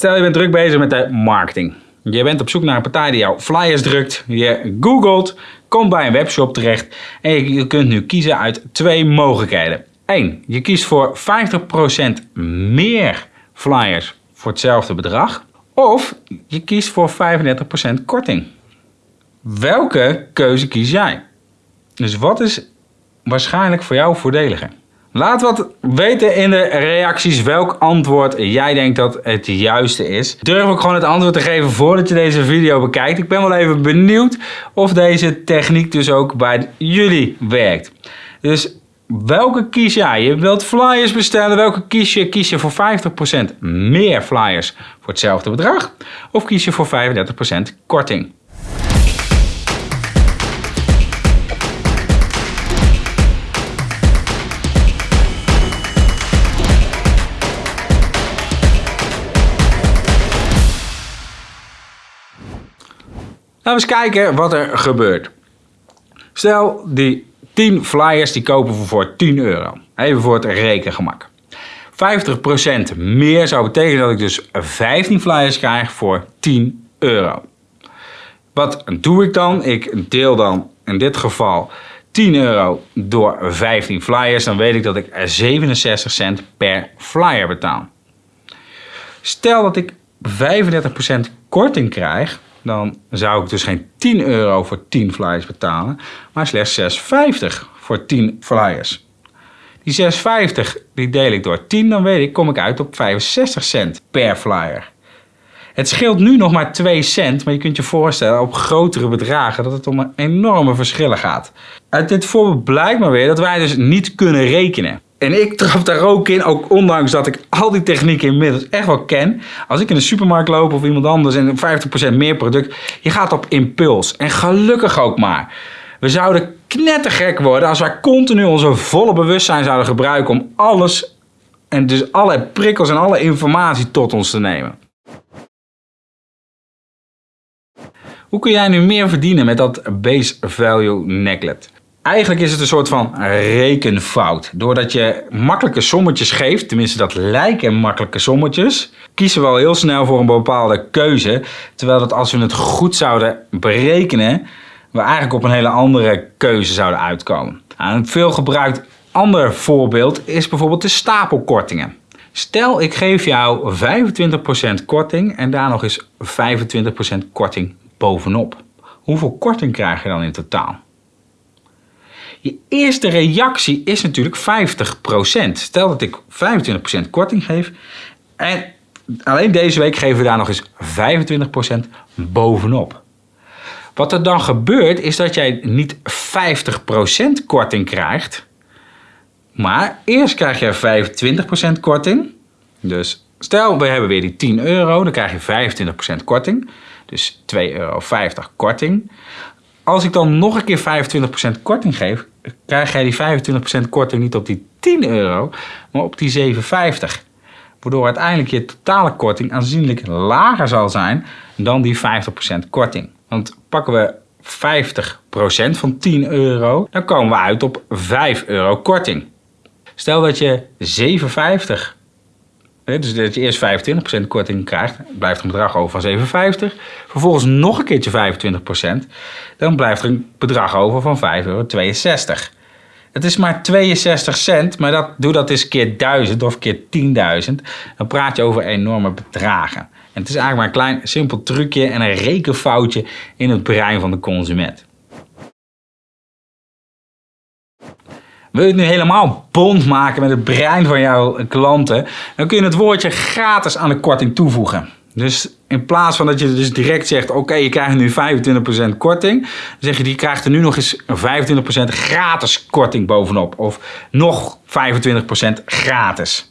Stel je bent druk bezig met de marketing. Je bent op zoek naar een partij die jouw flyers drukt. Je googelt, komt bij een webshop terecht en je kunt nu kiezen uit twee mogelijkheden. 1. Je kiest voor 50% meer flyers voor hetzelfde bedrag. Of je kiest voor 35% korting. Welke keuze kies jij? Dus wat is waarschijnlijk voor jou voordeliger? Laat wat weten in de reacties welk antwoord jij denkt dat het juiste is. Durf ook gewoon het antwoord te geven voordat je deze video bekijkt. Ik ben wel even benieuwd of deze techniek dus ook bij jullie werkt. Dus welke kies jij? Je wilt flyers bestellen. Welke kies je? Kies je voor 50% meer flyers voor hetzelfde bedrag? Of kies je voor 35% korting? Laten we eens kijken wat er gebeurt. Stel, die 10 flyers die kopen we voor 10 euro. Even voor het rekengemak. 50% meer zou betekenen dat ik dus 15 flyers krijg voor 10 euro. Wat doe ik dan? Ik deel dan in dit geval 10 euro door 15 flyers. Dan weet ik dat ik 67 cent per flyer betaal. Stel dat ik 35% korting krijg, dan zou ik dus geen 10 euro voor 10 flyers betalen, maar slechts 6,50 voor 10 flyers. Die 6,50 die deel ik door 10, dan weet ik, kom ik uit op 65 cent per flyer. Het scheelt nu nog maar 2 cent, maar je kunt je voorstellen op grotere bedragen dat het om enorme verschillen gaat. Uit dit voorbeeld blijkt maar weer dat wij dus niet kunnen rekenen. En ik trap daar ook in, ook ondanks dat ik al die technieken inmiddels echt wel ken. Als ik in de supermarkt loop of iemand anders en 50% meer product, je gaat op impuls. En gelukkig ook maar. We zouden knettergek worden als wij continu onze volle bewustzijn zouden gebruiken om alles en dus alle prikkels en alle informatie tot ons te nemen. Hoe kun jij nu meer verdienen met dat base value necklet? Eigenlijk is het een soort van rekenfout. Doordat je makkelijke sommetjes geeft, tenminste dat lijken makkelijke sommetjes, kiezen we al heel snel voor een bepaalde keuze. Terwijl dat als we het goed zouden berekenen, we eigenlijk op een hele andere keuze zouden uitkomen. Nou, een veel gebruikt ander voorbeeld is bijvoorbeeld de stapelkortingen. Stel ik geef jou 25% korting en daar nog eens 25% korting bovenop. Hoeveel korting krijg je dan in totaal? Je eerste reactie is natuurlijk 50%. Stel dat ik 25% korting geef en alleen deze week geven we daar nog eens 25% bovenop. Wat er dan gebeurt is dat jij niet 50% korting krijgt, maar eerst krijg je 25% korting. Dus stel we hebben weer die 10 euro, dan krijg je 25% korting. Dus 2,50 euro korting. Als ik dan nog een keer 25% korting geef, krijg jij die 25% korting niet op die 10 euro, maar op die 7,50. Waardoor uiteindelijk je totale korting aanzienlijk lager zal zijn dan die 50% korting. Want pakken we 50% van 10 euro, dan komen we uit op 5 euro korting. Stel dat je 7,50 dus dat je eerst 25% korting krijgt, blijft een bedrag over van 7,50. Vervolgens nog een keertje 25%, dan blijft er een bedrag over van 5,62 euro. Het is maar 62 cent, maar dat, doe dat eens keer 1000 of keer 10.000. Dan praat je over enorme bedragen. En het is eigenlijk maar een klein simpel trucje en een rekenfoutje in het brein van de consument. Wil je het nu helemaal bond maken met het brein van jouw klanten, dan kun je het woordje gratis aan de korting toevoegen. Dus in plaats van dat je dus direct zegt, oké, je krijgt nu 25% korting, zeg je, die krijgt er nu nog eens 25% gratis korting bovenop. Of nog 25% gratis.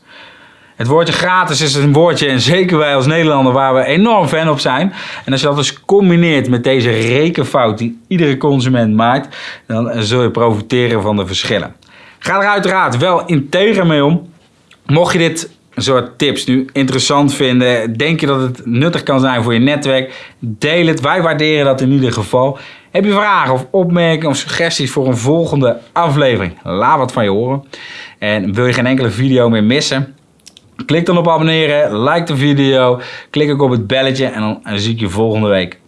Het woordje gratis is een woordje, en zeker wij als Nederlander, waar we enorm fan op zijn. En als je dat dus combineert met deze rekenfout die iedere consument maakt, dan zul je profiteren van de verschillen. Ga er uiteraard wel integer mee om. Mocht je dit soort tips nu interessant vinden, denk je dat het nuttig kan zijn voor je netwerk, deel het. Wij waarderen dat in ieder geval. Heb je vragen of opmerkingen of suggesties voor een volgende aflevering? Laat wat van je horen. En wil je geen enkele video meer missen? Klik dan op abonneren, like de video, klik ook op het belletje en dan zie ik je volgende week.